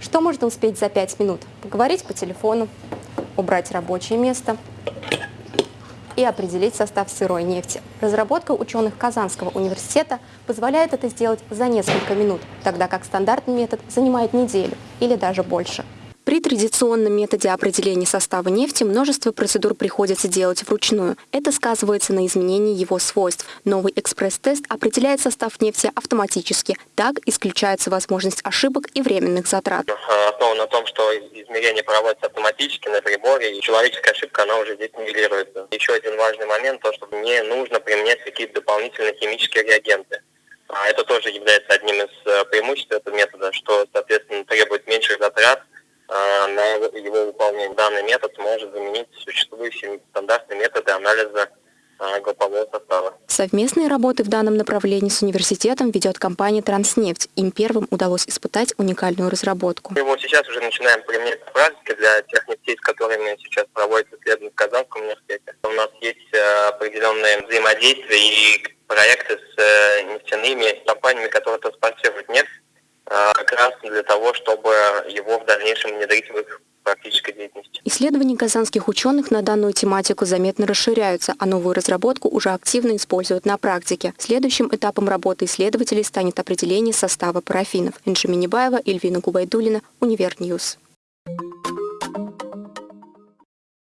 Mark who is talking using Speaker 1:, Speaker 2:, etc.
Speaker 1: Что можно успеть за 5 минут? Поговорить по телефону, убрать рабочее место и определить состав сырой нефти. Разработка ученых Казанского университета позволяет это сделать за несколько минут, тогда как стандартный метод занимает неделю или даже больше. Традиционном методе определения состава нефти множество процедур приходится делать вручную. Это сказывается на изменении его свойств. Новый экспресс-тест определяет состав нефти автоматически. Так исключается возможность ошибок и временных затрат.
Speaker 2: Основан на том, что измерение проводится автоматически на приборе, и человеческая ошибка, она уже здесь нивелируется. Еще один важный момент, то, что не нужно применять какие-то дополнительные химические реагенты. А Это тоже является одним из э, преимуществ этого метода, что, соответственно, требует меньших затрат, а, на его выполнение. Данный метод может заменить существующие стандартные методы анализа а, группового состава.
Speaker 1: Совместные работы в данном направлении с университетом ведет компания «Транснефть». Им первым удалось испытать уникальную разработку.
Speaker 2: Мы его сейчас уже начинаем применять на практике для тех нефтей, с которыми сейчас проводятся исследования в Казанском университете. У нас есть э, определенные взаимодействия и проекты с э, нефтяными компаниями, которые транспортируют нефть а, для того, чтобы его в дальнейшем внедрить в их практической деятельности.
Speaker 1: Исследования казанских ученых на данную тематику заметно расширяются, а новую разработку уже активно используют на практике. Следующим этапом работы исследователей станет определение состава парафинов. Инжи Минибаева, Эльвина Губайдулина, Univer News.